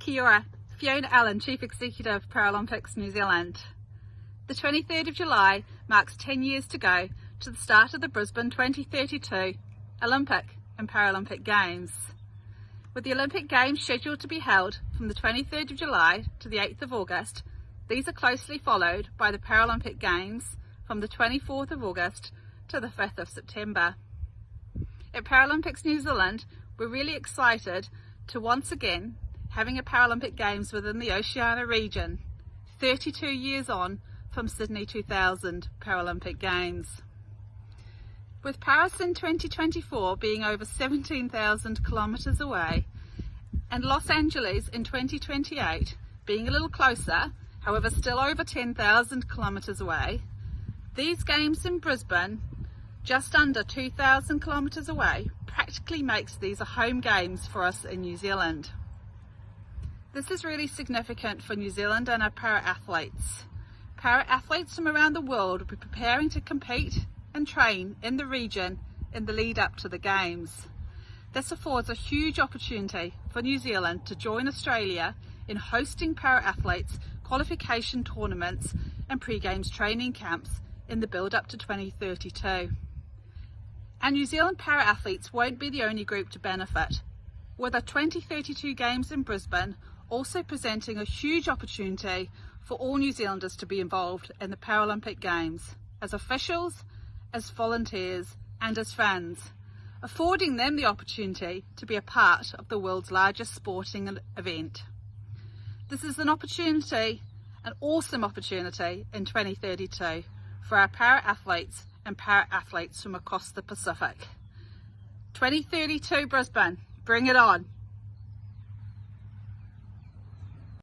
Kia ora, Fiona Allen, Chief Executive of Paralympics New Zealand. The 23rd of July marks 10 years to go to the start of the Brisbane 2032 Olympic and Paralympic Games. With the Olympic Games scheduled to be held from the 23rd of July to the 8th of August, these are closely followed by the Paralympic Games from the 24th of August to the 5th of September. At Paralympics New Zealand, we're really excited to once again having a Paralympic Games within the Oceania region, 32 years on from Sydney 2000 Paralympic Games. With Paris in 2024 being over 17,000 kilometres away and Los Angeles in 2028 being a little closer, however still over 10,000 kilometres away, these games in Brisbane, just under 2,000 kilometres away, practically makes these a home games for us in New Zealand. This is really significant for New Zealand and our para-athletes. Para-athletes from around the world will be preparing to compete and train in the region in the lead up to the Games. This affords a huge opportunity for New Zealand to join Australia in hosting para-athletes qualification tournaments and pre-games training camps in the build up to 2032. And New Zealand para-athletes won't be the only group to benefit. With the 2032 Games in Brisbane also presenting a huge opportunity for all New Zealanders to be involved in the Paralympic Games as officials, as volunteers and as fans, affording them the opportunity to be a part of the world's largest sporting event. This is an opportunity, an awesome opportunity in 2032 for our para-athletes and para-athletes from across the Pacific. 2032 Brisbane, bring it on!